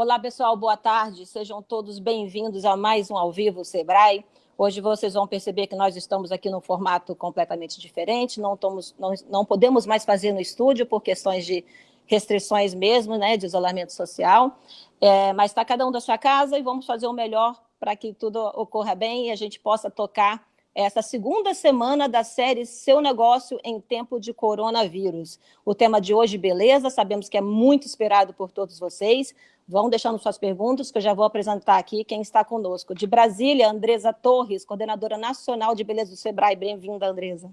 Olá, pessoal, boa tarde. Sejam todos bem-vindos a mais um Ao Vivo Sebrae. Hoje vocês vão perceber que nós estamos aqui num formato completamente diferente, não, estamos, não, não podemos mais fazer no estúdio por questões de restrições mesmo, né, de isolamento social, é, mas está cada um da sua casa e vamos fazer o melhor para que tudo ocorra bem e a gente possa tocar essa segunda semana da série Seu Negócio em Tempo de Coronavírus. O tema de hoje, beleza, sabemos que é muito esperado por todos vocês. Vão deixando suas perguntas, que eu já vou apresentar aqui quem está conosco. De Brasília, Andresa Torres, coordenadora nacional de beleza do Sebrae. Bem-vinda, Andresa.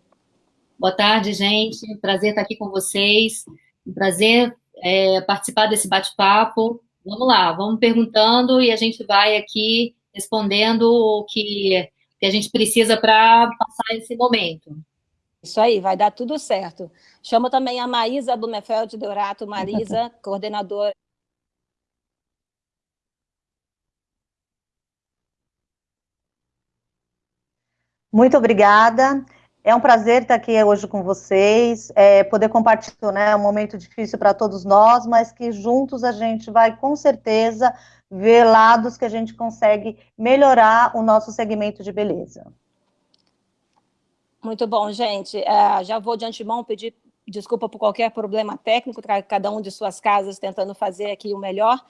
Boa tarde, gente. Prazer estar aqui com vocês. Prazer é, participar desse bate-papo. Vamos lá, vamos perguntando e a gente vai aqui respondendo o que que a gente precisa para passar esse momento. Isso aí, vai dar tudo certo. Chamo também a Maísa Blumenfeld Deorato, Marisa, coordenadora. Muito obrigada. É um prazer estar aqui hoje com vocês, é, poder compartilhar né, um momento difícil para todos nós, mas que juntos a gente vai, com certeza, ver lados que a gente consegue melhorar o nosso segmento de beleza. Muito bom, gente. Uh, já vou de antemão pedir desculpa por qualquer problema técnico, cada um de suas casas tentando fazer aqui o melhor.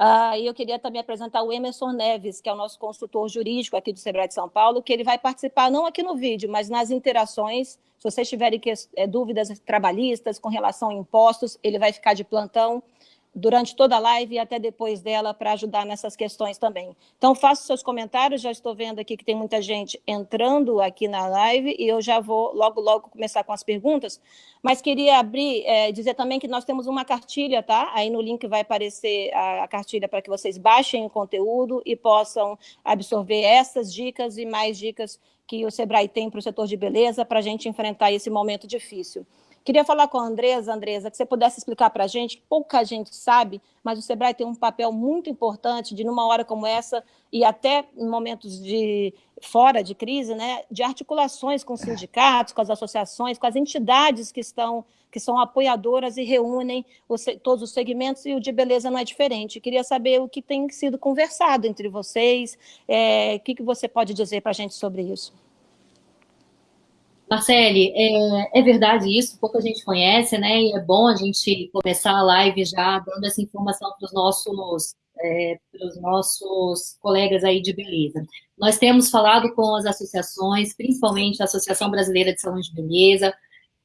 Uh, e eu queria também apresentar o Emerson Neves, que é o nosso consultor jurídico aqui do Sebrae de São Paulo, que ele vai participar não aqui no vídeo, mas nas interações. Se vocês tiverem que, é, dúvidas trabalhistas com relação a impostos, ele vai ficar de plantão durante toda a live e até depois dela para ajudar nessas questões também. Então, faça seus comentários, já estou vendo aqui que tem muita gente entrando aqui na live e eu já vou logo, logo começar com as perguntas, mas queria abrir, é, dizer também que nós temos uma cartilha, tá? Aí no link vai aparecer a, a cartilha para que vocês baixem o conteúdo e possam absorver essas dicas e mais dicas que o Sebrae tem para o setor de beleza para a gente enfrentar esse momento difícil. Queria falar com a Andresa, Andresa, que você pudesse explicar para a gente, pouca gente sabe, mas o SEBRAE tem um papel muito importante de, numa hora como essa, e até em momentos de fora de crise, né, de articulações com sindicatos, com as associações, com as entidades que estão que são apoiadoras e reúnem os, todos os segmentos, e o de beleza não é diferente. Queria saber o que tem sido conversado entre vocês, é, o que, que você pode dizer para a gente sobre isso. Marcele, é, é, verdade isso, pouca gente conhece, né? E é bom a gente começar a live já dando essa informação para os nossos, é, nossos colegas aí de beleza. Nós temos falado com as associações, principalmente a Associação Brasileira de Salões de Beleza,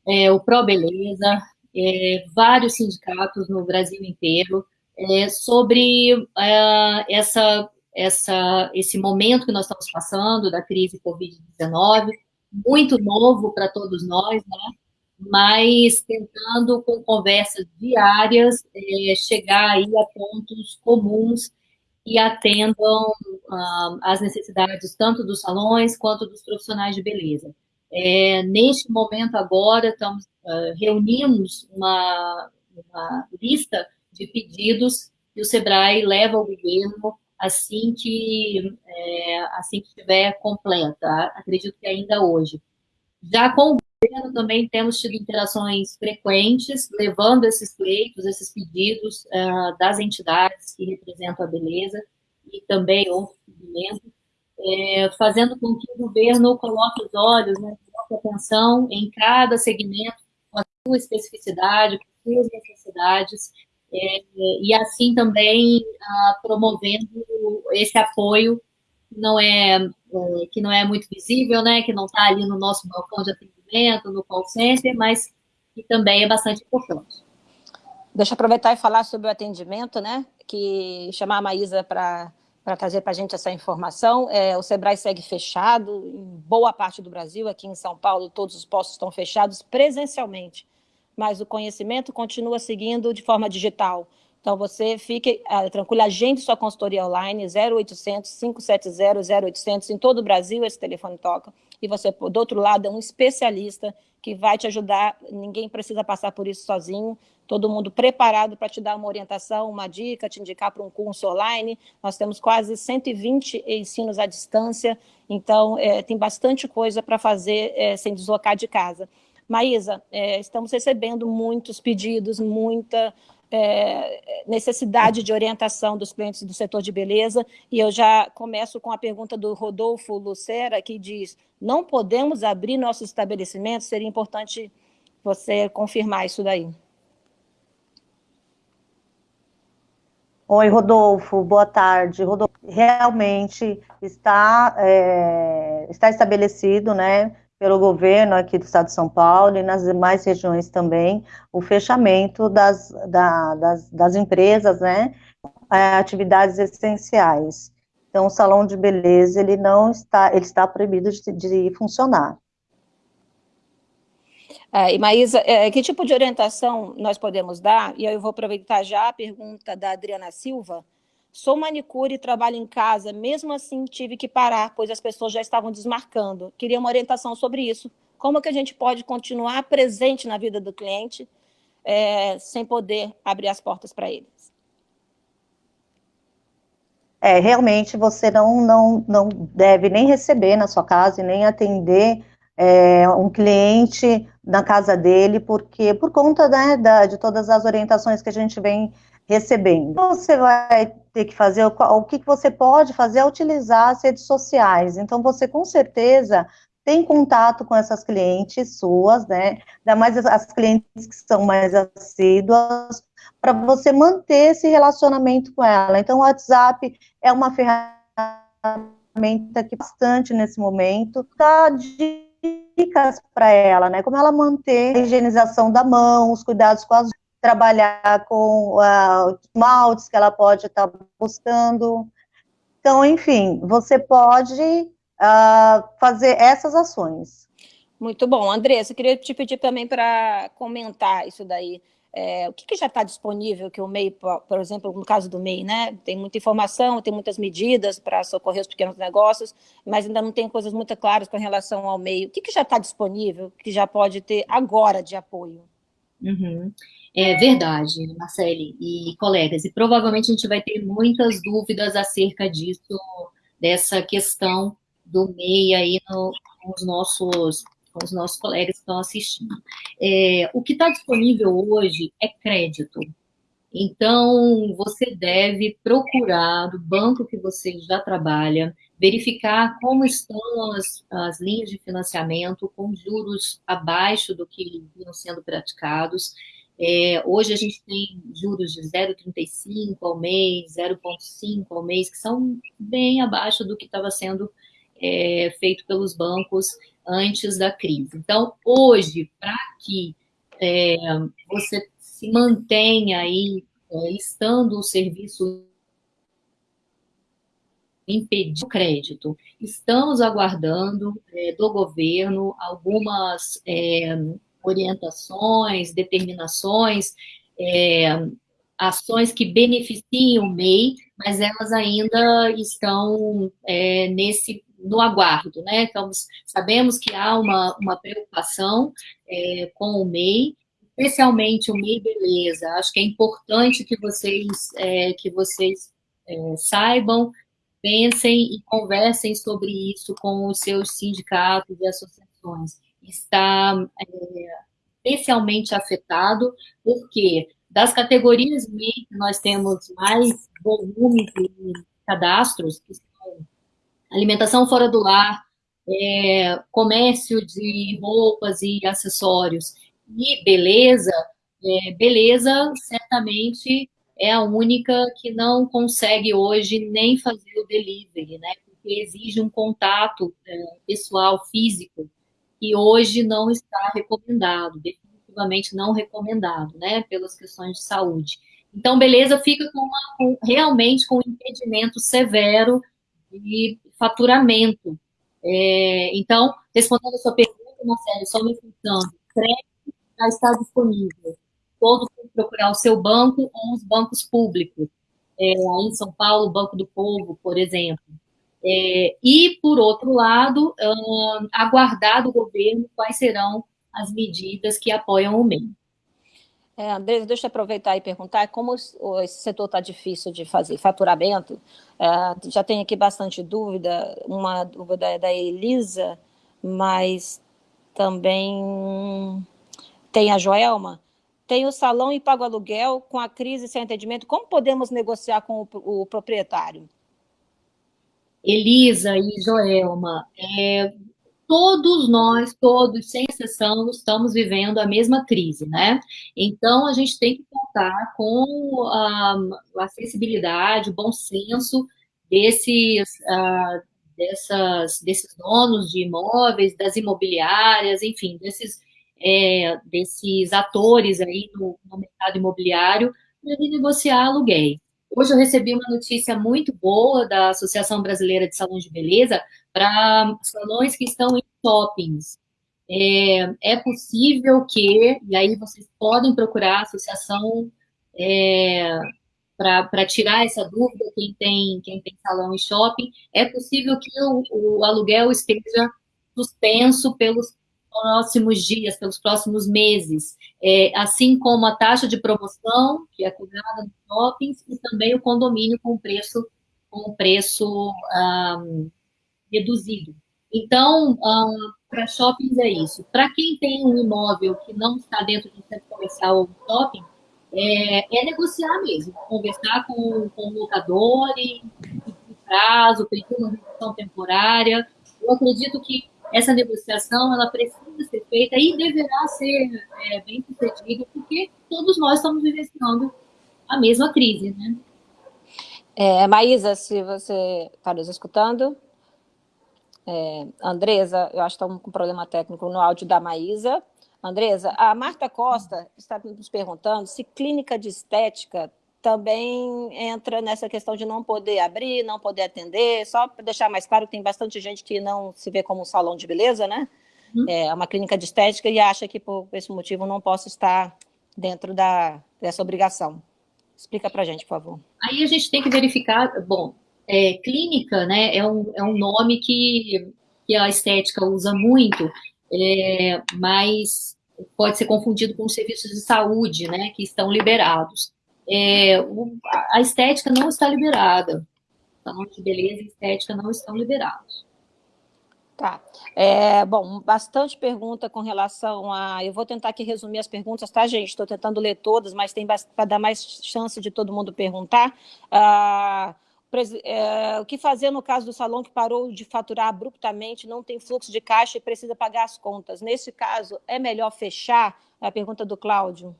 é, o Pro Beleza, é, vários sindicatos no Brasil inteiro, é, sobre é, essa, essa, esse momento que nós estamos passando da crise Covid-19, muito novo para todos nós, né? mas tentando, com conversas diárias, é, chegar aí a pontos comuns que atendam ah, as necessidades tanto dos salões quanto dos profissionais de beleza. É, neste momento agora, estamos, uh, reunimos uma, uma lista de pedidos que o SEBRAE leva ao governo assim que, é, assim que estiver completa, acredito que ainda hoje. Já com o governo também temos tido interações frequentes, levando esses pleitos, esses pedidos uh, das entidades que representam a beleza e também outros segmentos, é, fazendo com que o governo coloque os olhos, né, coloque atenção em cada segmento, com a sua especificidade, com as suas necessidades, e assim também ah, promovendo esse apoio que não é, é, que não é muito visível, né, que não está ali no nosso balcão de atendimento, no call center, mas que também é bastante importante. Deixa eu aproveitar e falar sobre o atendimento, né, que chamar a Maísa para para trazer para a gente essa informação. É, o Sebrae segue fechado em boa parte do Brasil, aqui em São Paulo todos os postos estão fechados presencialmente mas o conhecimento continua seguindo de forma digital. Então, você fique uh, tranquilo, agende sua consultoria online, 0800 570 0800, em todo o Brasil esse telefone toca, e você, do outro lado, é um especialista que vai te ajudar, ninguém precisa passar por isso sozinho, todo mundo preparado para te dar uma orientação, uma dica, te indicar para um curso online, nós temos quase 120 ensinos à distância, então é, tem bastante coisa para fazer é, sem deslocar de casa. Maísa, é, estamos recebendo muitos pedidos, muita, é, necessidade de orientação dos clientes do setor de beleza, e eu já começo com a pergunta do Rodolfo Lucera, que diz, não podemos abrir nossos estabelecimentos, seria importante você confirmar isso daí. Oi, Rodolfo, boa tarde. Rodolfo, realmente está, é, está estabelecido, né, pelo governo aqui do estado de São Paulo e nas demais regiões também, o fechamento das, da, das, das, empresas, né, atividades essenciais. Então, o salão de beleza, ele não está, ele está proibido de, de funcionar. É, e Maísa, é, que tipo de orientação nós podemos dar? E eu vou aproveitar já a pergunta da Adriana Silva. Sou manicure e trabalho em casa, mesmo assim tive que parar, pois as pessoas já estavam desmarcando. Queria uma orientação sobre isso. Como que a gente pode continuar presente na vida do cliente é, sem poder abrir as portas para eles? É, realmente você não, não, não deve nem receber na sua casa e nem atender é, um cliente na casa dele, porque por conta né, da, de todas as orientações que a gente vem recebendo. Você vai ter que fazer, o, que, você pode fazer é utilizar as redes sociais. Então, você com certeza tem contato com essas clientes suas, né? Ainda mais as clientes que são mais assíduas, para você manter esse relacionamento com ela. Então, o WhatsApp é uma ferramenta que bastante nesse momento de dicas para ela, né? Como ela manter a higienização da mão, os cuidados com as trabalhar com uh, maltes que ela pode estar tá buscando. Então, enfim, você pode uh, fazer essas ações. Muito bom. Andressa, eu queria te pedir também para comentar isso daí. É, o que, que já está disponível que o MEI, por exemplo, no caso do MEI, né, tem muita informação, tem muitas medidas para socorrer os pequenos negócios, mas ainda não tem coisas muito claras com relação ao MEI. O que, que já está disponível, que já pode ter agora de apoio? Uhum. É verdade, Marcele e colegas, e provavelmente a gente vai ter muitas dúvidas acerca disso, dessa questão do MEI aí no, com os nossos com os nossos colegas que estão assistindo. É, o que está disponível hoje é crédito. Então, você deve procurar do banco que você já trabalha, verificar como estão as, as linhas de financiamento com juros abaixo do que vinham sendo praticados. É, hoje a gente tem juros de 0,35 ao mês, 0,5 ao mês, que são bem abaixo do que estava sendo é, feito pelos bancos antes da crise. Então, hoje, para que é, você se mantenha aí, é, estando o serviço impedir o crédito. Estamos aguardando é, do governo algumas é, orientações, determinações, é, ações que beneficiam o MEI, mas elas ainda estão é, nesse no aguardo, né? Sabemos que há uma, uma preocupação é, com o MEI, especialmente o MEI Beleza. Acho que é importante que vocês, é, que vocês é, saibam, pensem e conversem sobre isso com os seus sindicatos e associações. Está é, especialmente afetado, porque das categorias MEI que nós temos mais volume de cadastros, que alimentação fora do lar, é, comércio de roupas e acessórios e beleza, é, beleza certamente é a única que não consegue hoje nem fazer o delivery, né? Porque exige um contato é, pessoal, físico, que hoje não está recomendado, definitivamente não recomendado, né? Pelas questões de saúde. Então, beleza fica com, uma, com realmente com um impedimento severo de faturamento. É, então, respondendo a sua pergunta, Marcelo, só me frisando, crédito já está disponível. Todos têm que procurar o seu banco ou os bancos públicos. É, em São Paulo, Banco do Povo, por exemplo. É, e, por outro lado, hum, aguardar do governo quais serão as medidas que apoiam o MEI. É, deixa eu aproveitar e perguntar como esse setor está difícil de fazer faturamento. É, já tem aqui bastante dúvida, uma dúvida é da Elisa, mas também tem a Joelma. tem o salão e paga o aluguel, com a crise sem atendimento, como podemos negociar com o, o proprietário? Elisa e Joelma, é, todos nós, todos, sem exceção, estamos vivendo a mesma crise, né? Então, a gente tem que contar com a, a acessibilidade, o bom senso desses, uh, dessas, desses donos de imóveis, das imobiliárias, enfim, desses, é, desses atores aí no, no mercado imobiliário para negociar aluguéis. Hoje eu recebi uma notícia muito boa da Associação Brasileira de Salões de Beleza para salões que estão em shoppings. É, é, possível que, e aí vocês podem procurar a associação é, para tirar essa dúvida, quem tem, quem tem salão e shopping, é possível que o, o aluguel esteja suspenso pelos próximos dias, pelos próximos meses, é, assim como a taxa de promoção, que é cobrada nos shoppings, e também o condomínio com preço, com preço um, reduzido. Então, um, para shoppings é isso. Para quem tem um imóvel que não está dentro de um centro comercial ou shopping, é, é, negociar mesmo, conversar com, com o locador e pedir prazo, pedir uma redução temporária. Eu acredito que essa negociação ela precisa ser feita e deverá ser é, bem sucedida, porque todos nós estamos vivenciando a mesma crise, né? É, Maísa, se você está nos escutando, é, Andresa, eu acho que estamos com problema técnico no áudio da Maísa. Andresa, a Marta Costa está nos perguntando se clínica de estética também entra nessa questão de não poder abrir, não poder atender, só para deixar mais claro que tem bastante gente que não se vê como um salão de beleza, né? Uhum. É uma clínica de estética e acha que por esse motivo não posso estar dentro da, dessa obrigação. Explica para a gente, por favor. Aí a gente tem que verificar, bom, é, clínica, né, é um, é um nome que, que a estética usa muito, é, mas pode ser confundido com os serviços de saúde, né, que estão liberados é, a estética não está liberada. Salão de beleza e estética não estão liberados. Tá. É, bom, bastante pergunta com relação a... Eu vou tentar aqui resumir as perguntas, tá, gente? Estou tentando ler todas, mas tem para dar mais chance de todo mundo perguntar. Ah, é, o que fazer no caso do salão que parou de faturar abruptamente, não tem fluxo de caixa e precisa pagar as contas? Nesse caso, é melhor fechar? É a pergunta do Cláudio.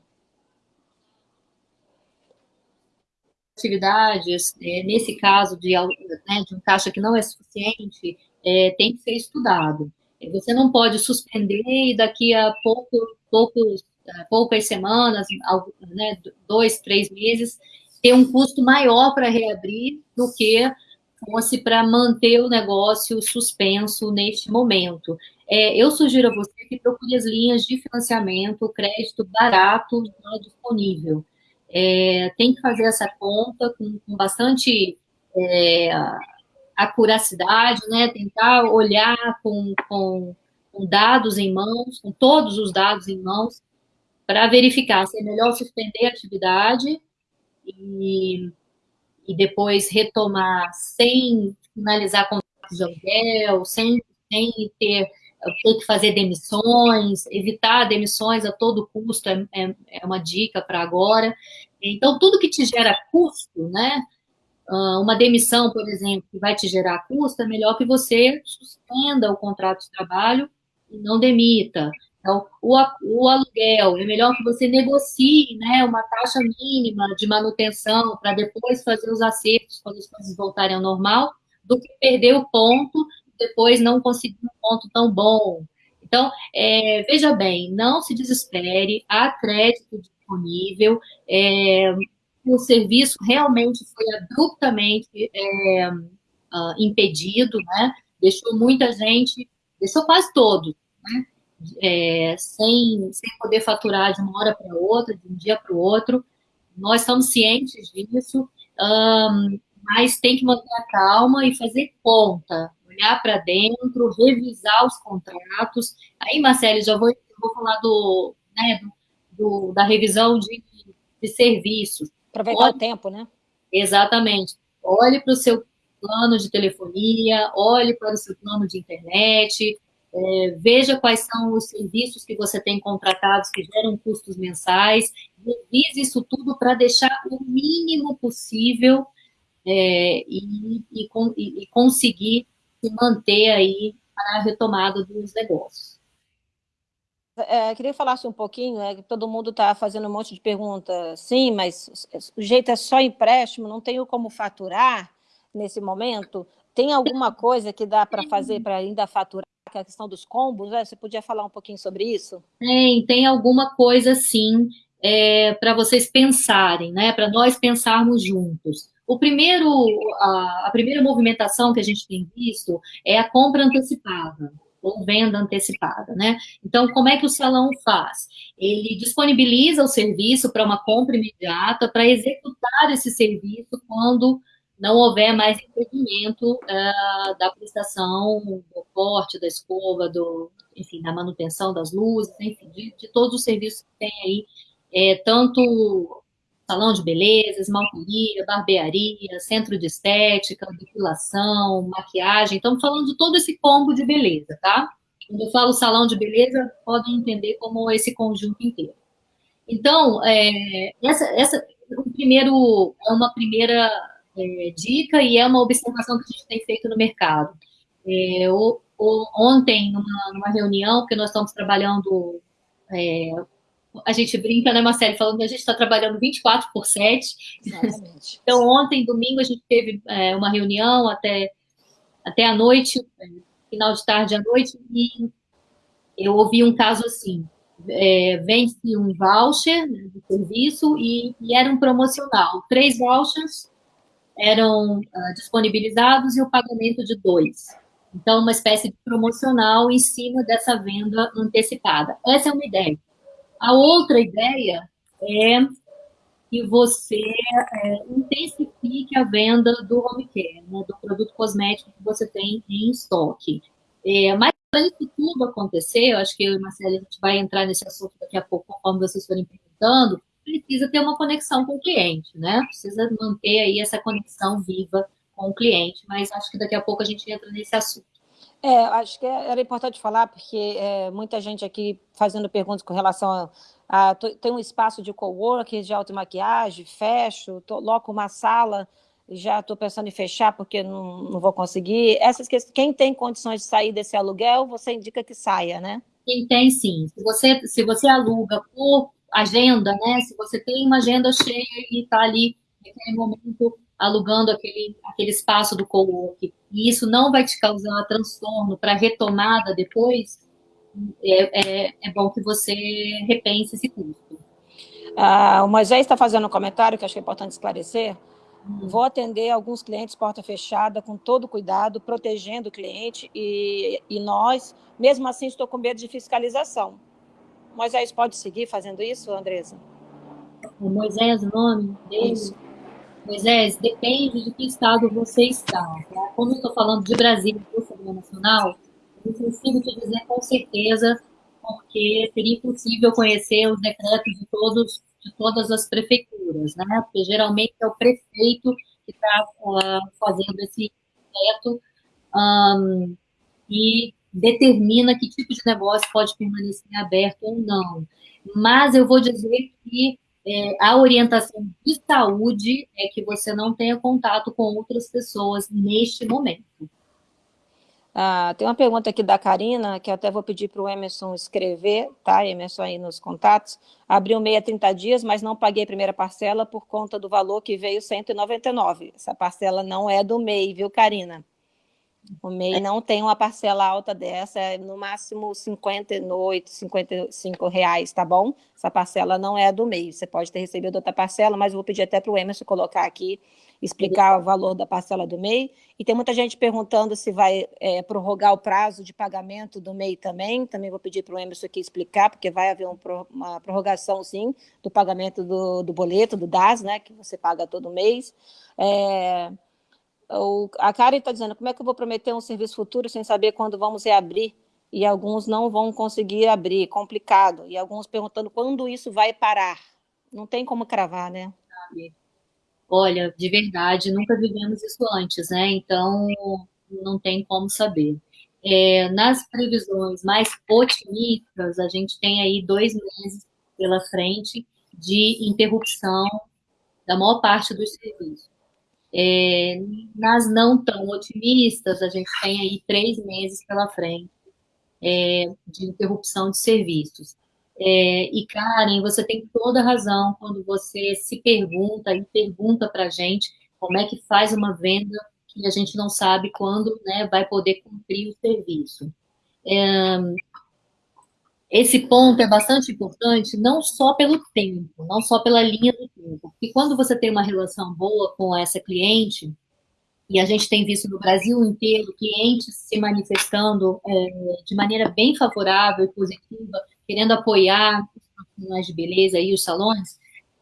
Atividades, é, nesse caso de, né, de um caixa que não é suficiente, é, tem que ser estudado. Você não pode suspender e daqui a pouco, poucos, é, poucas semanas, né, dois, três meses, ter um custo maior para reabrir do que fosse para manter o negócio suspenso neste momento. É, eu sugiro a você que procure as linhas de financiamento, crédito barato disponível é, tem que fazer essa conta com, com bastante é, acuracidade, né? tentar olhar com, com, com, dados em mãos, com todos os dados em mãos, para verificar se é melhor suspender a atividade e, e depois retomar sem finalizar contratos de aluguel, sem, sem ter ter que fazer demissões, evitar demissões a todo custo é, é, é uma dica para agora. Então, tudo que te gera custo, né? Ah, uma demissão, por exemplo, que vai te gerar custo, é melhor que você suspenda o contrato de trabalho e não demita. Então, o, o aluguel, é melhor que você negocie né, uma taxa mínima de manutenção para depois fazer os acertos quando as coisas voltarem ao normal, do que perder o ponto depois não conseguir um ponto tão bom. Então, é, veja bem, não se desespere, há crédito disponível, é, o serviço realmente foi abruptamente é, uh, impedido, né? deixou muita gente, deixou quase todos, né? É, sem, sem poder faturar de uma hora para outra, de um dia para o outro. Nós estamos cientes disso, um, mas tem que manter a calma e fazer conta, olhar para dentro, revisar os contratos. Aí, Marcelo, já vou, vou falar do, né, do, da revisão de, de serviços. Aproveitar olhe, o tempo, né? Exatamente. Olhe para o seu plano de telefonia, olhe para o seu plano de internet, é, veja quais são os serviços que você tem contratados que geram custos mensais, revise isso tudo para deixar o mínimo possível é, e, e, e, conseguir se manter aí para a retomada dos negócios. É, queria falar um pouquinho, é, que todo mundo está fazendo um monte de perguntas, sim, mas o jeito é só empréstimo, não tenho como faturar nesse momento. Tem alguma coisa que dá para fazer para ainda faturar? que é a questão dos combos, né? Você podia falar um pouquinho sobre isso? Tem, tem alguma coisa sim é, para vocês pensarem, né? Para nós pensarmos juntos. O primeiro, a, a, primeira movimentação que a gente tem visto é a compra antecipada ou venda antecipada, né? Então, como é que o salão faz? Ele disponibiliza o serviço para uma compra imediata, para executar esse serviço quando não houver mais impedimento uh, da prestação do corte, da escova, do, enfim, da manutenção das luzes, enfim, de, de todos os serviços que tem aí, é, tanto salão de beleza, esmalteria, barbearia, centro de estética, depilação, maquiagem, estamos falando de todo esse combo de beleza, tá? Quando eu falo salão de beleza, podem entender como esse conjunto inteiro. Então, é, essa, essa, o primeiro, é uma primeira é, dica e é uma observação que a gente tem feito no mercado. É, o, o, ontem, numa, numa, reunião, que nós estamos trabalhando, é, a gente brinca, né, Marcelo, falando que a gente está trabalhando 24 por 7. Exatamente. então, ontem, domingo, a gente teve é, uma reunião até, até a noite, é, final de tarde à noite, e eu ouvi um caso assim, é, vende um voucher né, de serviço e, e, era um promocional. Três vouchers eram uh, disponibilizados e o pagamento de dois. Então, uma espécie de promocional em cima dessa venda antecipada. Essa é uma ideia. A outra ideia é que você é, intensifique a venda do home care, né, do produto cosmético que você tem em estoque. É, mas para isso tudo acontecer, eu acho que eu e Marcelo a gente vai entrar nesse assunto daqui a pouco, conforme vocês forem perguntando, precisa ter uma conexão com o cliente, né? Precisa manter aí essa conexão viva com o cliente, mas acho que daqui a pouco a gente entra nesse assunto. É, acho que era importante falar, porque é, muita gente aqui fazendo perguntas com relação a, a tem um espaço de coworking, de automaquiagem, fecho, coloco uma sala, já estou pensando em fechar porque não, não vou conseguir. Essas quem tem condições de sair desse aluguel, você indica que saia, né? Quem tem, sim. Se você, se você aluga por agenda, né? Se você tem uma agenda cheia e está ali naquele momento alugando aquele, aquele espaço do co-work, e isso não vai te causar transtorno para retomada depois, é, é, é, bom que você repense esse custo. Ah, o Moisés está fazendo um comentário que acho que é importante esclarecer. Hum. Vou atender alguns clientes porta fechada, com todo cuidado, protegendo o cliente, e, e nós, mesmo assim, estou com medo de fiscalização. Moisés pode seguir fazendo isso, Andresa? O Moisés, o nome dele? Isso. Moisés, depende de que estado você está. Tá? Como eu estou falando de Brasília, do Assembleia Nacional, eu consigo te dizer com certeza, porque seria impossível conhecer os decretos de, todos, de todas as prefeituras, né? Porque geralmente é o prefeito que está uh, fazendo esse decreto um, e determina que tipo de negócio pode permanecer aberto ou não. Mas eu vou dizer que é, a orientação de saúde é que você não tenha contato com outras pessoas neste momento. Ah, tem uma pergunta aqui da Karina, que eu até vou pedir para o Emerson escrever, tá, Emerson, aí nos contatos. Abriu meia 30 dias, mas não paguei a primeira parcela por conta do valor que veio 199. Essa parcela não é do MEI, viu, Karina? O MEI não tem uma parcela alta dessa, é no máximo 58, 55 reais, tá bom? Essa parcela não é do MEI, você pode ter recebido outra parcela, mas vou pedir até para o Emerson colocar aqui, explicar o valor da parcela do MEI. E tem muita gente perguntando se vai é, prorrogar o prazo de pagamento do MEI também, também vou pedir para o Emerson aqui explicar, porque vai haver um, uma prorrogação, sim, do pagamento do, do boleto, do DAS, né, que você paga todo mês. É o, a Karen está dizendo, como é que eu vou prometer um serviço futuro sem saber quando vamos reabrir? E alguns não vão conseguir abrir, complicado. E alguns perguntando quando isso vai parar. Não tem como cravar, né? Olha, de verdade, nunca vivemos isso antes, né? Então, não tem como saber. É, nas previsões mais otimistas, a gente tem aí dois meses pela frente de interrupção da maior parte dos serviços. É, nas não tão otimistas, a gente tem aí três meses pela frente é, de interrupção de serviços. É, e, Karen, você tem toda a razão quando você se pergunta e pergunta para a gente como é que faz uma venda que a gente não sabe quando né, vai poder cumprir o serviço. Esse ponto é bastante importante, não só pelo tempo, não só pela linha do tempo, porque quando você tem uma relação boa com essa cliente, e a gente tem visto no Brasil inteiro clientes se manifestando é, de maneira bem favorável e positiva, querendo apoiar os profissionais de beleza e os salões,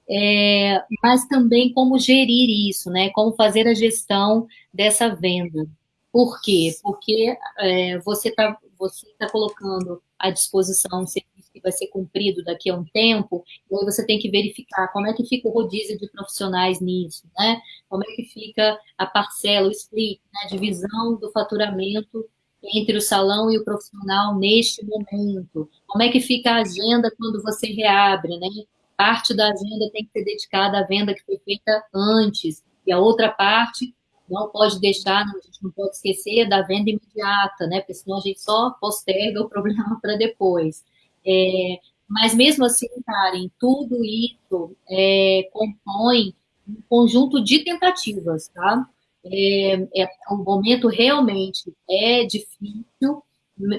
é, mas também como gerir isso, né? Como fazer a gestão dessa venda. Por quê? Porque é, você está você tá colocando à disposição serviço que vai ser cumprido daqui a um tempo, e aí você tem que verificar como é que fica o rodízio de profissionais nisso, né? Como é que fica a parcela, o split, né? a divisão do faturamento entre o salão e o profissional neste momento. Como é que fica a agenda quando você reabre, né? Parte da agenda tem que ser dedicada à venda que foi feita antes, e a outra parte não pode deixar, a gente não pode esquecer da venda imediata, né? Porque senão a gente só posterga o problema para depois. É, mas mesmo assim, Karen, tudo isso é, compõe um conjunto de tentativas, tá? É, é, o momento realmente é difícil,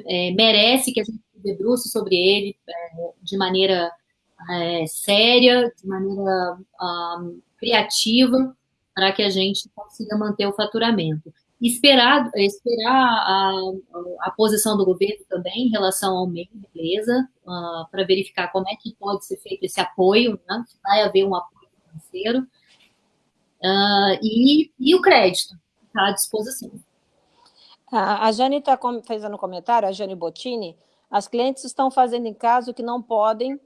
é, merece que a gente se debruce sobre ele é, de maneira é, séria, de maneira um, criativa, para que a gente consiga manter o faturamento. Esperar, esperar a, a posição do governo também em relação ao meio, beleza, uh, para verificar como é que pode ser feito esse apoio, né? se vai haver um apoio financeiro, uh, e, e o crédito está à disposição. A Jane está fazendo um comentário, a Jane Bottini, as clientes estão fazendo em casa o que não podem,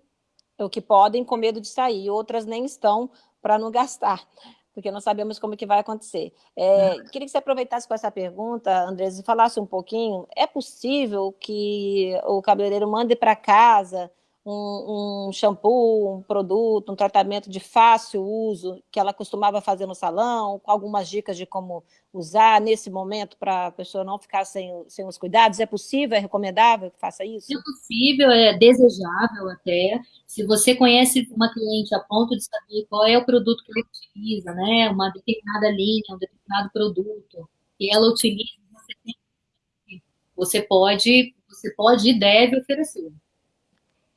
o que podem com medo de sair, outras nem estão para não gastar porque não sabemos como que vai acontecer. É, queria que você aproveitasse com essa pergunta, Andrés, e falasse um pouquinho, é possível que o cabeleireiro mande para casa um, um, shampoo, um produto, um tratamento de fácil uso que ela costumava fazer no salão, com algumas dicas de como usar nesse momento para a pessoa não ficar sem, sem os cuidados? É possível, é recomendável que faça isso? É possível, é desejável até. Se você conhece uma cliente a ponto de saber qual é o produto que ela utiliza, né, uma determinada linha, um determinado produto, que ela utiliza, você pode, você pode e deve oferecer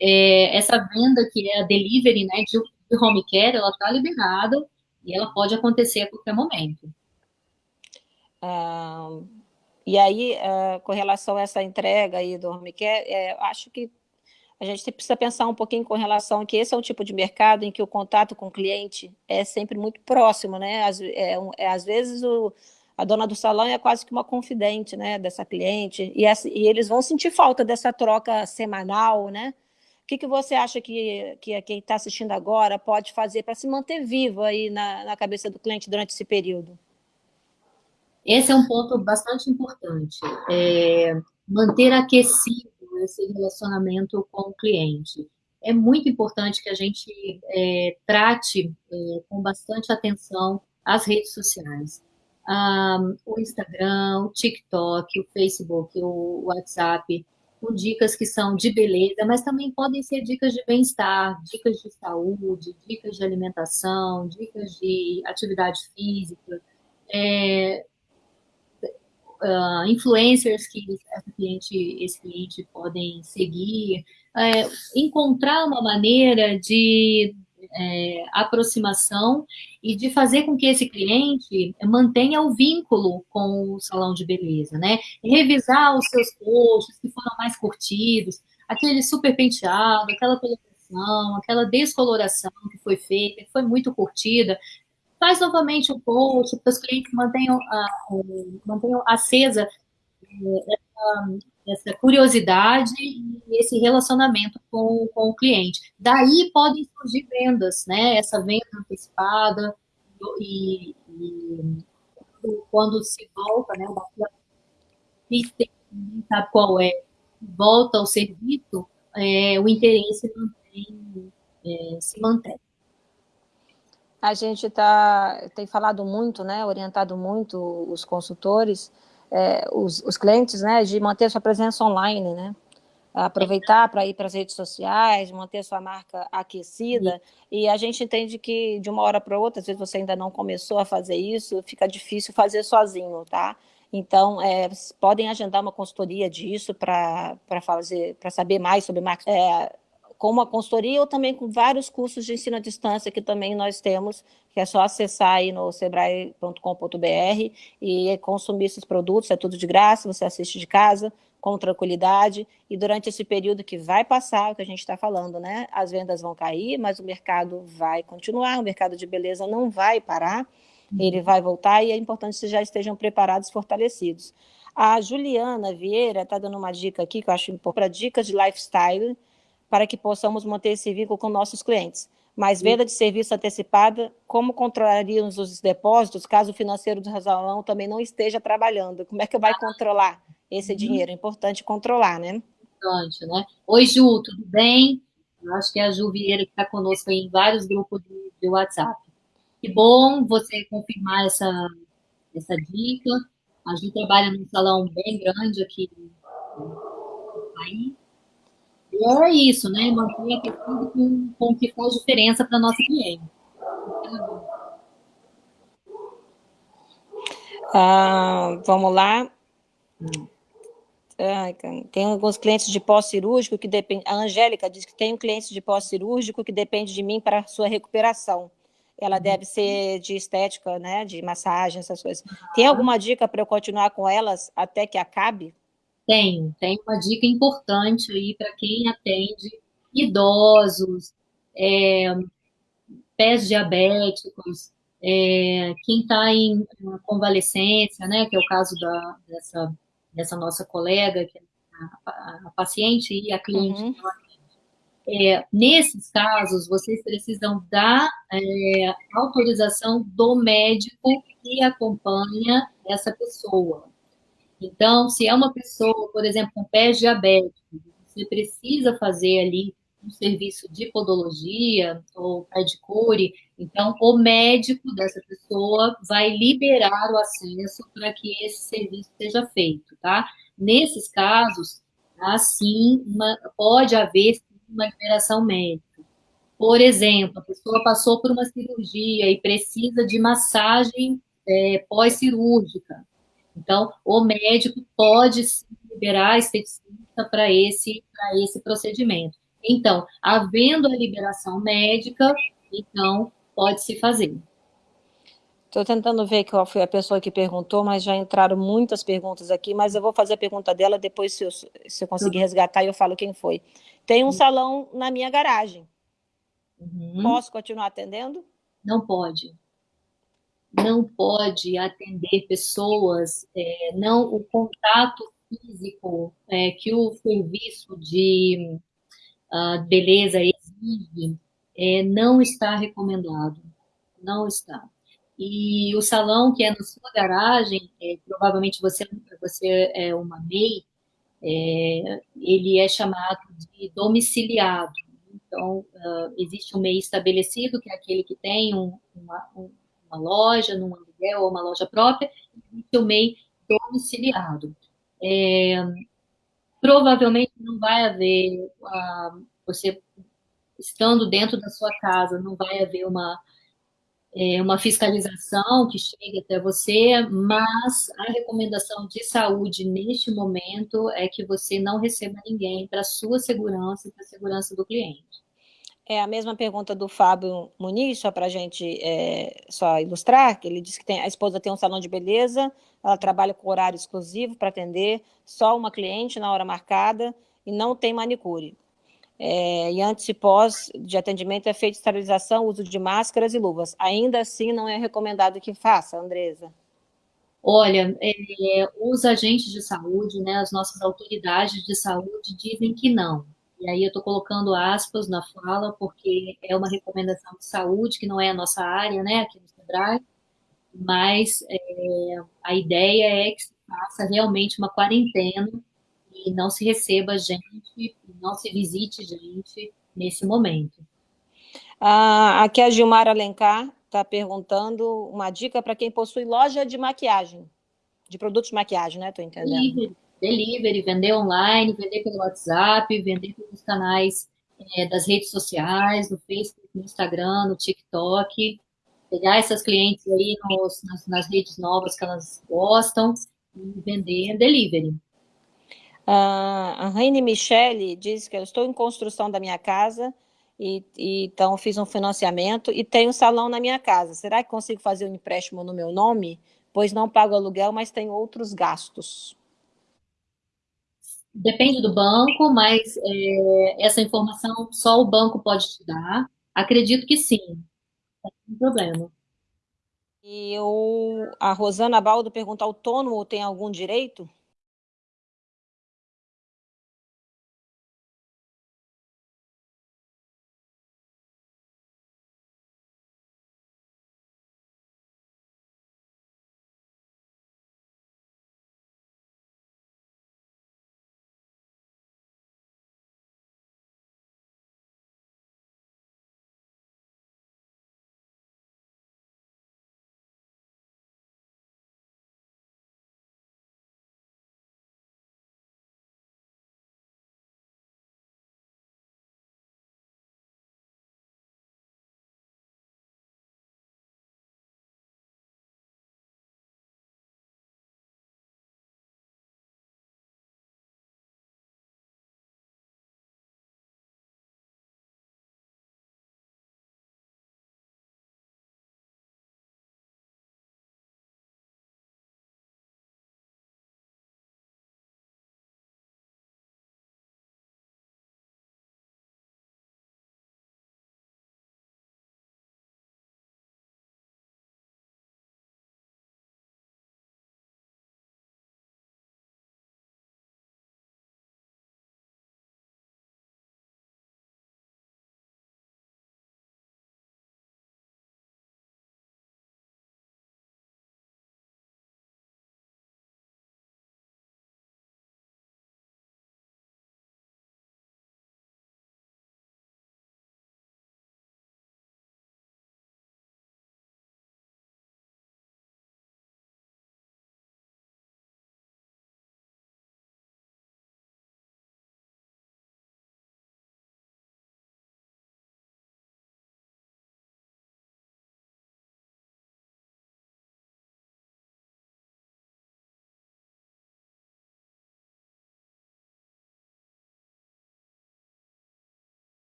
é, essa venda que é a delivery, né, de, home care, ela está liberada e ela pode acontecer a qualquer momento. Ah, e aí, ah, com relação a essa entrega aí do home care, é, acho que a gente precisa pensar um pouquinho com relação a que esse é um tipo de mercado em que o contato com o cliente é sempre muito próximo, né? Às, é, é, às vezes o, a dona do salão é quase que uma confidente, né, dessa cliente, e, essa, e eles vão sentir falta dessa troca semanal, né? Que, que você acha que, que quem está assistindo agora pode fazer para se manter vivo aí na, na cabeça do cliente durante esse período? Esse é um ponto bastante importante. É manter aquecido esse relacionamento com o cliente. É muito importante que a gente é, trate é, com bastante atenção as redes sociais. Um, o Instagram, o TikTok, o Facebook, o WhatsApp, com dicas que são de beleza, mas também podem ser dicas de bem-estar, dicas de saúde, dicas de alimentação, dicas de atividade física, é, uh, influencers que esse cliente, esse cliente podem seguir, é, encontrar uma maneira de é, aproximação e de fazer com que esse cliente mantenha o vínculo com o salão de beleza, né? Revisar os seus posts que foram mais curtidos, aquele super penteado, aquela coloração, aquela descoloração que foi feita, que foi muito curtida, faz novamente o post, para os clientes mantenham, uh, mantenham acesa uh, essa, essa curiosidade e esse relacionamento com, com o cliente. Daí podem surgir vendas, né? Essa venda antecipada e, e quando se volta, né? Ninguém sabe qual é, volta ao serviço, é, o interesse mantém, é, se mantém. A gente tá, tem falado muito, né, orientado muito os consultores, é, os, os, clientes, né, de manter sua presença online, né, aproveitar para ir para as redes sociais, manter sua marca aquecida, e a gente entende que de uma hora para outra, às vezes você ainda não começou a fazer isso, fica difícil fazer sozinho, tá? Então, é, podem agendar uma consultoria disso para fazer, para saber mais sobre marketing, é, com uma consultoria ou também com vários cursos de ensino à distância que também nós temos, que é só acessar aí no sebrae.com.br e consumir esses produtos, é tudo de graça, você assiste de casa, com tranquilidade, e durante esse período que vai passar, o que a gente está falando, né? As vendas vão cair, mas o mercado vai continuar, o mercado de beleza não vai parar, ele vai voltar e é importante que vocês já estejam preparados, fortalecidos. A Juliana Vieira está dando uma dica aqui, que eu acho importante, para dicas de lifestyle, para que possamos manter esse vínculo com nossos clientes. Mas venda de serviço antecipada, como controlaríamos os depósitos caso o financeiro do salão também não esteja trabalhando? Como é que vai controlar esse uhum. dinheiro? É importante controlar, né? Importante, né? Oi, Ju, tudo bem? Eu acho que é a Ju Vieira que está conosco em vários grupos de, de WhatsApp. Que bom você confirmar essa, essa dica. A gente trabalha num salão bem grande aqui no país. E é isso, né? Manter a questão com, com que faz diferença para a nossa cliente. Ah, vamos lá. tem alguns clientes de pós-cirúrgico que depende. A Angélica diz que tem um cliente de pós-cirúrgico que depende de mim para a sua recuperação ela uhum. deve ser de estética, né, de massagem, essas coisas. Tem alguma dica para eu continuar com elas até que acabe? Tenho, tem uma dica importante aí para quem atende idosos, é, pés diabéticos, é, quem está em convalescência, né, que é o caso da, dessa, dessa nossa colega, que é a, a, paciente e a cliente uhum. É, nesses casos, vocês precisam dar é, autorização do médico que acompanha essa pessoa. Então, se é uma pessoa, por exemplo, com pés diabéticos, você precisa fazer ali um serviço de podologia ou pedicure, então o médico dessa pessoa vai liberar o acesso para que esse serviço seja feito, tá? Nesses casos, assim, uma, pode haver uma liberação médica. Por exemplo, a pessoa passou por uma cirurgia e precisa de massagem é, pós-cirúrgica. Então, o médico pode liberar esteticista para esse, esse procedimento. Então, havendo a liberação médica, então, pode-se fazer. Estou tentando ver qual foi a pessoa que perguntou, mas já entraram muitas perguntas aqui, mas eu vou fazer a pergunta dela, depois se eu, se eu conseguir resgatar, eu falo quem foi. Tem um salão na minha garagem. Uhum. Posso continuar atendendo? Não pode. Não pode atender pessoas, é, não o contato físico é, que o serviço de uh, beleza exige, é, não está recomendado. Não está. E o salão que é na sua garagem, é, provavelmente você, você é uma MEI, é, ele é chamado de domiciliado. Então, uh, existe um MEI estabelecido, que é aquele que tem um, uma, um, uma, loja, num aluguel ou uma loja própria, e MEI domiciliado. É, provavelmente não vai haver, uh, você estando dentro da sua casa, não vai haver uma é, uma fiscalização que chegue até você, mas a recomendação de saúde neste momento é que você não receba ninguém para sua segurança e para a segurança do cliente. É a mesma pergunta do Fábio Muniz, só para a gente é, só ilustrar, que ele disse que tem, a esposa tem um salão de beleza, ela trabalha com horário exclusivo para atender só uma cliente na hora marcada e não tem manicure. É, e antes e pós de atendimento é feita esterilização, uso de máscaras e luvas. Ainda assim, não é recomendado que faça, Andresa? Olha, é, os agentes de saúde, né, as nossas autoridades de saúde dizem que não. E aí eu estou colocando aspas na fala, porque é uma recomendação de saúde, que não é a nossa área, né, aqui no SEBRAE, mas é, a ideia é que se faça realmente uma quarentena e não se receba gente, não se visite gente nesse momento. Ah, aqui a Gilmar Alencar está perguntando uma dica para quem possui loja de maquiagem, de produtos de maquiagem, né? Estou entendendo. Delivery, delivery, vender online, vender pelo WhatsApp, vender pelos canais é, das redes sociais, no Facebook, no Instagram, no TikTok, pegar essas clientes aí nos, nas, nas, redes novas que elas gostam e vender delivery. A Raine Michele diz que eu estou em construção da minha casa, e, e, então fiz um financiamento e tenho um salão na minha casa. Será que consigo fazer um empréstimo no meu nome? Pois não pago aluguel, mas tenho outros gastos. Depende do banco, mas é, essa informação só o banco pode te dar. Acredito que sim, não tem problema. E o, a Rosana Baldo pergunta, autônomo tem algum direito?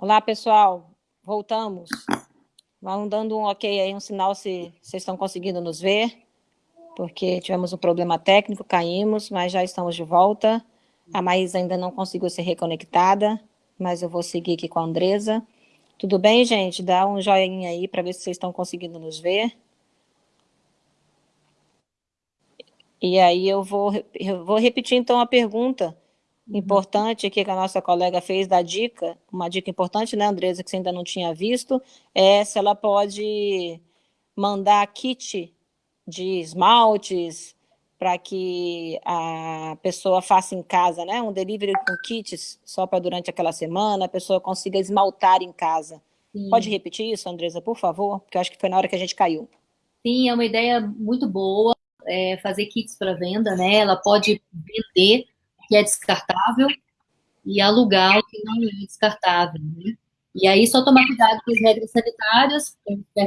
Olá, pessoal. Voltamos. Vão dando um ok aí, um sinal se vocês estão conseguindo nos ver, porque tivemos um problema técnico, caímos, mas já estamos de volta. A Maísa ainda não conseguiu ser reconectada, mas eu vou seguir aqui com a Andresa. Tudo bem, gente? Dá um joinha aí para ver se vocês estão conseguindo nos ver. E aí eu vou, eu vou repetir então a pergunta importante que a nossa colega fez da dica, uma dica importante, né, Andresa, que você ainda não tinha visto, é se ela pode mandar kit de esmaltes para que a pessoa faça em casa, né, um delivery com kits só para durante aquela semana, a pessoa consiga esmaltar em casa. Sim. Pode repetir isso, Andresa, por favor? Porque eu acho que foi na hora que a gente caiu. Sim, é uma ideia muito boa é, fazer kits para venda, né? Ela pode vender que é descartável e alugar o que não é descartável, né? E aí só tomar cuidado com as regras sanitárias,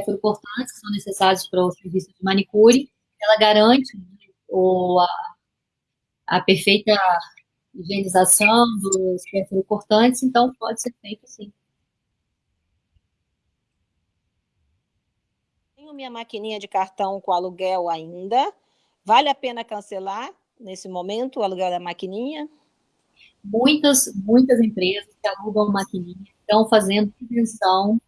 importantes que são necessários para o serviço de manicure. Ela garante o, a, a perfeita higienização dos cortantes, então pode ser feito sim. Tenho minha maquininha de cartão com aluguel ainda, Vale a pena cancelar, nesse momento, o aluguel da maquininha? Muitas, muitas empresas que alugam maquininha estão fazendo prevenção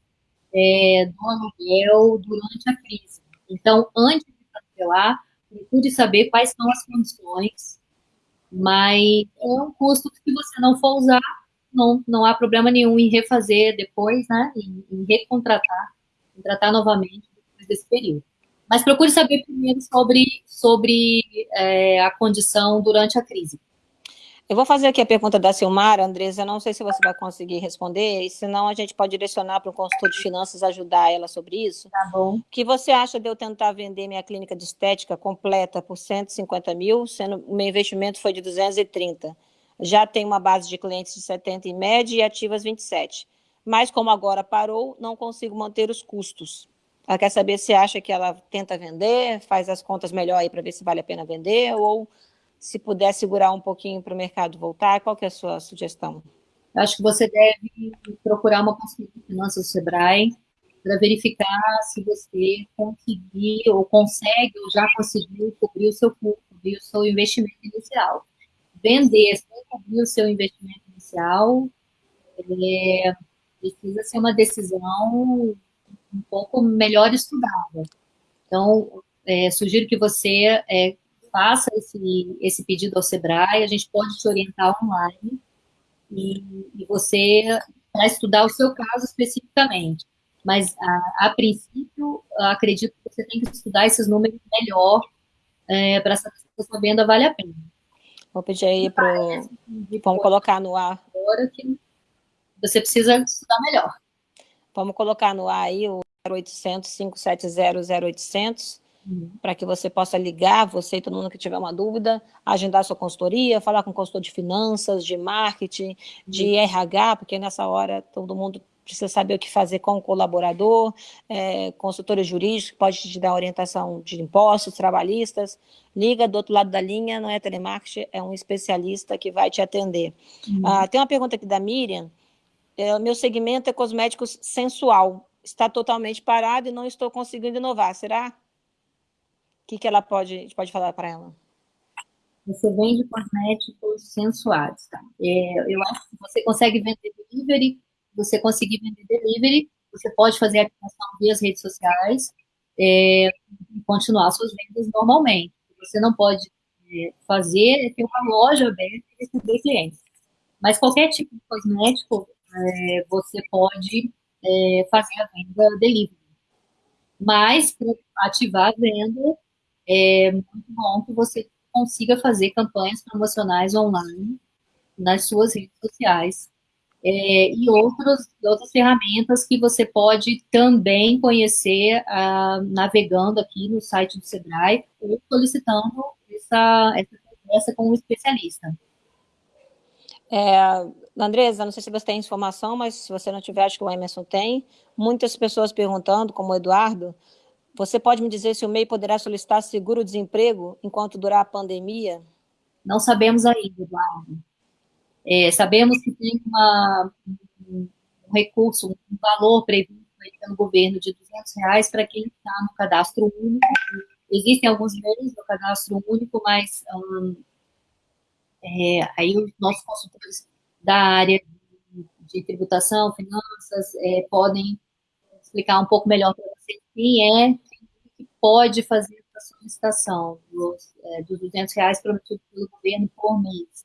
é, do aluguel durante a crise. Então, antes de cancelar, procure saber quais são as condições, mas é um custo que você não for usar, não, não há problema nenhum em refazer depois, né, em, em recontratar, contratar novamente depois desse período. Mas procure saber primeiro sobre, sobre é, a condição durante a crise. Eu vou fazer aqui a pergunta da Silmara, Andresa, não sei se você vai conseguir responder, e senão a gente pode direcionar para o consultor de finanças ajudar ela sobre isso. Tá bom. O que você acha de eu tentar vender minha clínica de estética completa por 150 mil, sendo o meu investimento foi de 230? Já tem uma base de clientes de 70 em média e ativas 27. Mas como agora parou, não consigo manter os custos. Ela quer saber se acha que ela tenta vender, faz as contas melhor aí para ver se vale a pena vender, ou se puder segurar um pouquinho para o mercado voltar. Qual que é a sua sugestão? Eu acho que você deve procurar uma consultoria de finanças do Sebrae para verificar se você conseguir ou consegue ou já conseguiu cobrir o seu custo, cobrir o seu investimento inicial. Vender sem cobrir o seu investimento inicial é, precisa ser uma decisão um pouco melhor estudada. Então, é, sugiro que você é, faça esse, esse pedido ao Sebrae, a gente pode te orientar online e, e você para estudar o seu caso especificamente. Mas, a, a, princípio, acredito que você tem que estudar esses números melhor é, para saber se a sua venda vale a pena. Vou pedir aí para Vamos colocar no ar. Agora que você precisa estudar melhor. Vamos colocar no ar aí o 0800 570 0800, uhum. para que você possa ligar, você e todo mundo que tiver uma dúvida, agendar sua consultoria, falar com o consultor de finanças, de marketing, de uhum. RH, porque nessa hora todo mundo precisa saber o que fazer com o colaborador, é, consultores jurídicos, pode te dar orientação de impostos, trabalhistas, liga do outro lado da linha, não é telemarketing, é um especialista que vai te atender. Uhum. Ah, tem uma pergunta aqui da Miriam, é, meu segmento é cosméticos sensual, está totalmente parado e não estou conseguindo inovar, será? O que, que ela pode, pode falar para ela? Você vende cosméticos sensuais, tá? É, eu acho que você consegue vender delivery, você conseguir vender delivery, você pode fazer a aplicação via redes sociais é, e continuar suas vendas normalmente. Você não pode é, fazer é ter uma loja aberta e receber clientes. Mas qualquer tipo de cosmético, é, você pode é, fazer a venda delivery. Mas, para ativar a venda, é muito bom que você consiga fazer campanhas promocionais online nas suas redes sociais é, e outros, outras ferramentas que você pode também conhecer navegando aqui no site do Sebrae ou solicitando essa, essa conversa com um especialista. É, Andresa, não sei se você tem informação, mas se você não tiver, acho que o Emerson tem. Muitas pessoas perguntando, como o Eduardo, você pode me dizer se o MEI poderá solicitar seguro-desemprego enquanto durar a pandemia? Não sabemos ainda, Eduardo. É, sabemos que tem uma, um recurso, um valor previsto pelo governo de 200 reais para quem está no cadastro único. Existem alguns meios no cadastro único, mas um, é, aí os nossos consultores da área de, tributação, finanças, é, podem explicar um pouco melhor para você quem é que pode fazer essa solicitação dos, é, dos 200 reais prometidos pelo governo por mês.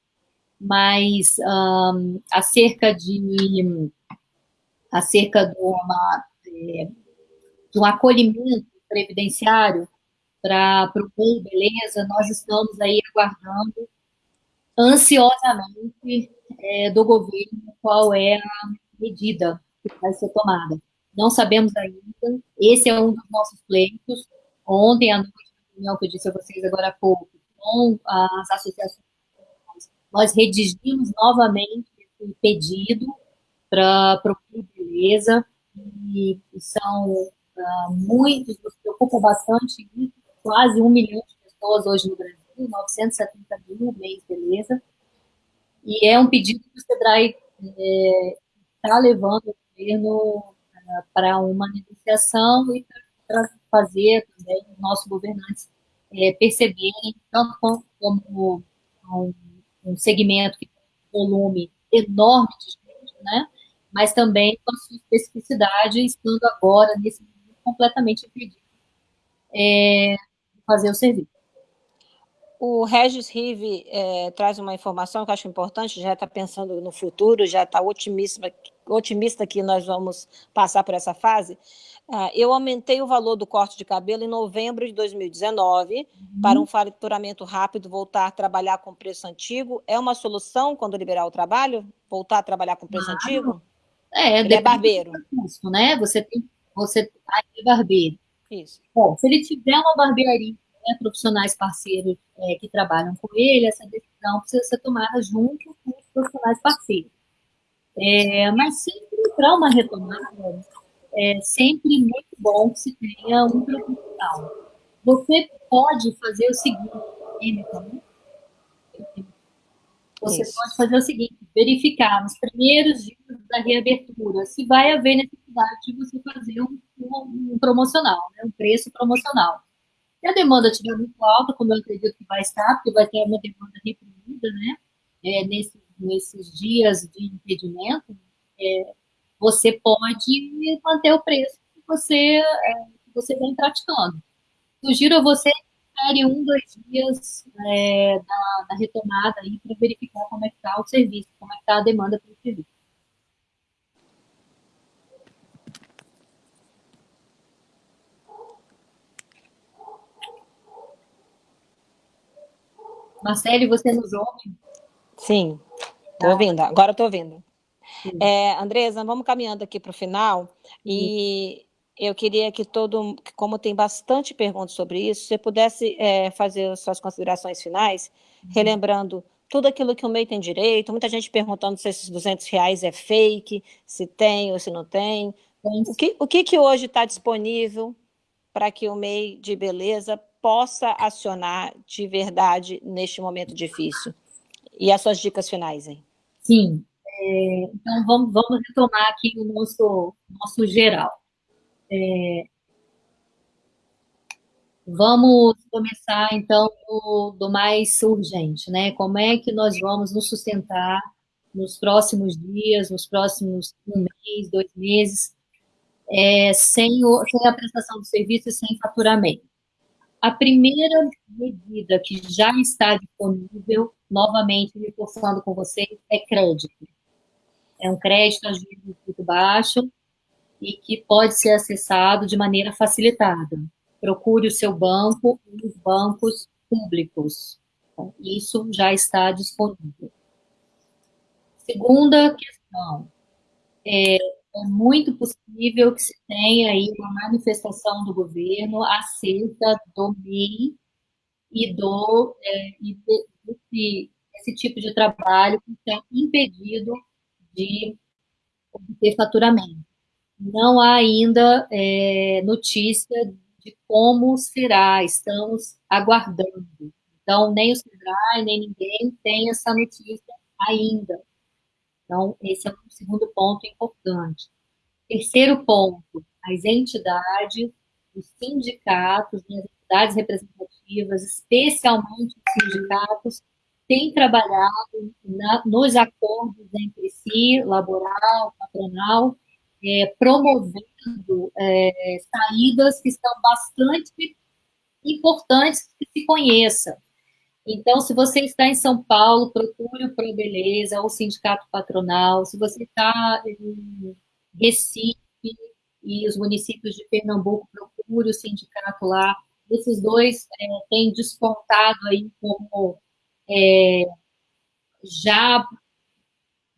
Mas um, acerca de acerca de, uma, é, de um acolhimento previdenciário para o bem beleza, nós estamos aí aguardando ansiosamente é, do governo qual é a medida que vai ser tomada. Não sabemos ainda, esse é um dos nossos pleitos. Ontem à noite, reunião que eu disse a vocês agora há pouco, com as associações, nós redigimos novamente esse pedido para o Beleza, e são uh, muitos, nos preocupa bastante quase um milhão de pessoas hoje no Brasil, 970 mil mês Beleza, e é um pedido que o SEBRAE está é, levando o governo uh, para uma negociação e para fazer também os nossos governantes é, perceberem, tanto como, como um, um segmento que tem um volume enorme de gente, né? mas também com a sua especificidade, estando agora, nesse momento, completamente impedido é, de fazer o serviço. O Regis Rive é, traz uma informação que eu acho importante, já está pensando no futuro, já está otimista, otimista que nós vamos passar por essa fase. Uh, eu aumentei o valor do corte de cabelo em novembro de 2019 uhum. para um faturamento rápido, voltar a trabalhar com preço antigo. É uma solução quando liberar o trabalho? Voltar a trabalhar com preço claro. antigo? É, ele é barbeiro. Custo, né? Você tem, você ah, é barbeiro. Isso. Bom, se ele tiver uma barbearia, né, profissionais parceiros é, que trabalham com ele, essa decisão precisa ser tomada junto com os profissionais parceiros. É, mas sempre para uma retomada, é sempre muito bom que se tenha um profissional. Você pode fazer o seguinte, você Isso. pode fazer o seguinte, verificar nos primeiros dias da reabertura se vai haver necessidade de você fazer um, um, um promocional, né, um preço promocional. Se a demanda estiver muito alta, como eu acredito que vai estar, porque vai ter uma demanda reprimida, né, é, nesses, nesses dias de impedimento, é, você pode manter o preço que você, é, que você vem praticando. Sugiro a você espere um, dois dias é, da, da, retomada aí para verificar como é que está o serviço, como é que está a demanda pelo serviço. Marcelo, você nos ouve? Sim, estou ouvindo. Agora estou ouvindo. É, Andresa, vamos caminhando aqui para o final. E eu queria que todo, como tem bastante perguntas sobre isso, você pudesse é, fazer suas considerações finais, uhum. relembrando tudo aquilo que o MEI tem direito, muita gente perguntando se esses 200 reais é fake, se tem ou se não tem. O que, o que, que hoje está disponível para que o MEI de beleza possa acionar de verdade neste momento difícil? E as suas dicas finais, hein? Sim. É, então, vamos, vamos retomar aqui o nosso, nosso geral. É... Vamos começar, então, do, do, mais urgente, né? Como é que nós vamos nos sustentar nos próximos dias, nos próximos um mês, dois meses, é, sem, o, sem a prestação do serviço e sem faturamento? A primeira medida que já está disponível, novamente reforçando com vocês, é crédito. É um crédito a juros muito baixo, e que pode ser acessado de maneira facilitada. Procure o seu banco e os bancos públicos. Isso já está disponível. Segunda questão. É, é muito possível que se tenha aí uma manifestação do governo acerca do MEI e do é, e desse, esse tipo de trabalho que tem impedido de obter faturamento não há ainda é, notícia de como será, estamos aguardando. Então, nem o Sebrae, nem ninguém tem essa notícia ainda. Então, esse é um segundo ponto importante. Terceiro ponto, as entidades, os sindicatos, as entidades representativas, especialmente os sindicatos, têm trabalhado na, nos acordos entre si, laboral, patronal, é, promovendo é, saídas que são bastante importantes que se conheça. Então, se você está em São Paulo, procure o Pro Beleza, ou o Sindicato Patronal. Se você está em Recife e os municípios de Pernambuco, procure o sindicato lá. Esses dois é, têm despontado aí como é, já,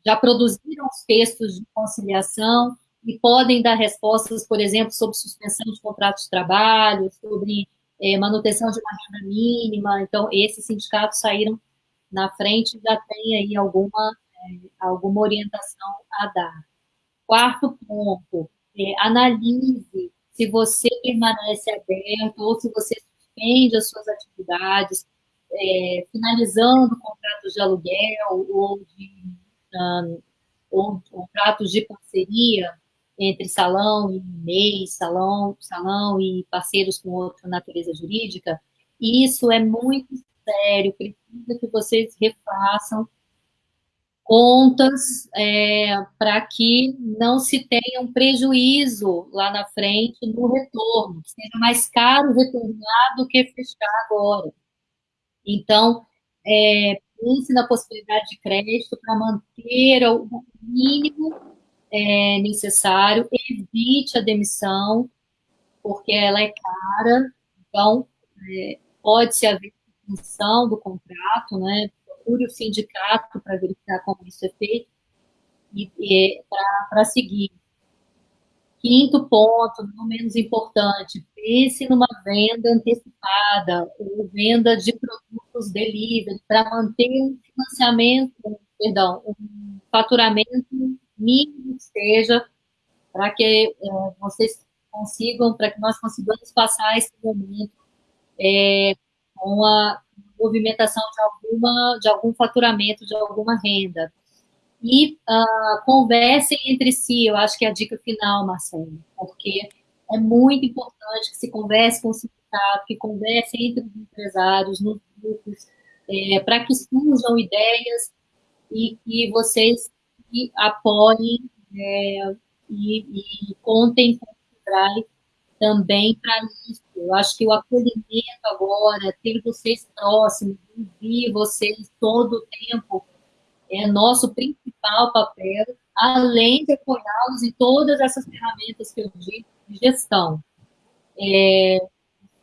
já produziram os textos de conciliação e podem dar respostas, por exemplo, sobre suspensão de contratos de trabalho, sobre é, manutenção de uma renda mínima. Então, esses sindicatos saíram na frente e já tem aí alguma, é, alguma orientação a dar. Quarto ponto, é, analise se você permanece aberto ou se você suspende as suas atividades, é, finalizando contratos de aluguel ou de um, ou contratos de parceria, entre salão e MEI, salão, salão e parceiros com outra natureza jurídica, isso é muito sério, precisa que vocês refaçam contas é, para que não se tenha um prejuízo lá na frente no retorno, que seja mais caro retornar do que fechar agora. Então, é, pense na possibilidade de crédito para manter o mínimo é, necessário, evite a demissão, porque ela é cara, então é, pode-se haver extinção do contrato, né? Procure o sindicato para verificar como isso é feito e, e para seguir. Quinto ponto, não menos importante, pense numa venda antecipada ou venda de produtos delivery para manter um financiamento, perdão, um faturamento mínimo que seja, para que é, vocês consigam, para que nós consigamos passar esse momento é, com a movimentação de, alguma, de algum faturamento, de alguma renda. E uh, conversem entre si, eu acho que é a dica final, Marcelo, porque é muito importante que se converse com o sindicato, que converse entre os empresários, nos grupos, é, para que surjam ideias e que vocês que apoiem é, e, e, contem com o Sebrae também para isso. Eu acho que o acolhimento agora, ter vocês próximos, ouvir vocês todo o tempo, é nosso principal papel, além de apoiá-los em todas essas ferramentas que eu digo de gestão. É,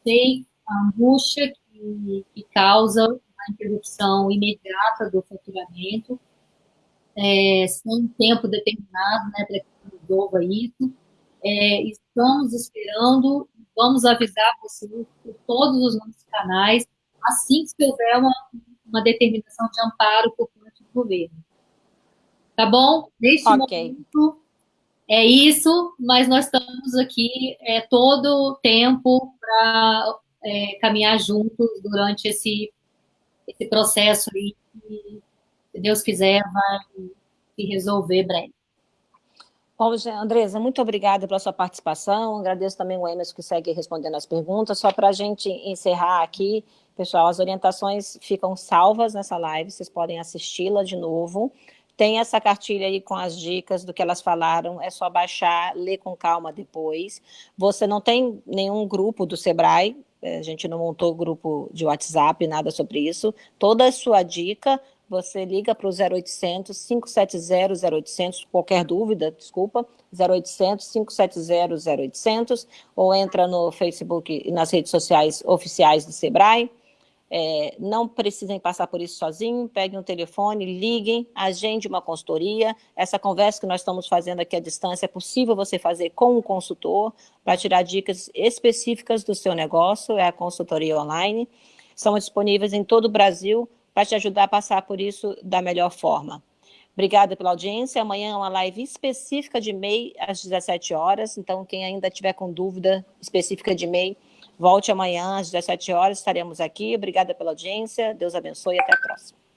sei a angústia que, que causa a interrupção imediata do faturamento, é, sem tempo determinado, né, para que resolva isso. É, estamos esperando, vamos avisar vocês por todos os nossos canais, assim que houver uma, uma determinação de amparo por parte do governo. Tá bom? Neste okay. momento, é isso, mas nós estamos aqui é, todo o tempo para é, caminhar juntos durante esse, esse processo aí se Deus quiser, vai se resolver breve. Bom, Andresa, muito obrigada pela sua participação. Agradeço também o Emerson que segue respondendo as perguntas. Só para a gente encerrar aqui, pessoal, as orientações ficam salvas nessa live, vocês podem assisti-la de novo. Tem essa cartilha aí com as dicas do que elas falaram, é só baixar, ler com calma depois. Você não tem nenhum grupo do Sebrae, a gente não montou grupo de WhatsApp, nada sobre isso. Toda a sua dica você liga para o 0800 570 0800, qualquer dúvida, desculpa, 0800 570 0800, ou entra no Facebook e nas redes sociais oficiais do Sebrae. É, não precisem passar por isso sozinho, peguem um telefone, liguem, agende uma consultoria. Essa conversa que nós estamos fazendo aqui à distância é possível você fazer com um consultor para tirar dicas específicas do seu negócio, é a consultoria online. São disponíveis em todo o Brasil, para te ajudar a passar por isso da melhor forma. Obrigada pela audiência. Amanhã é uma live específica de MEI às 17 horas. Então, quem ainda tiver com dúvida específica de MEI, volte amanhã às 17 horas. Estaremos aqui. Obrigada pela audiência. Deus abençoe e até a próxima.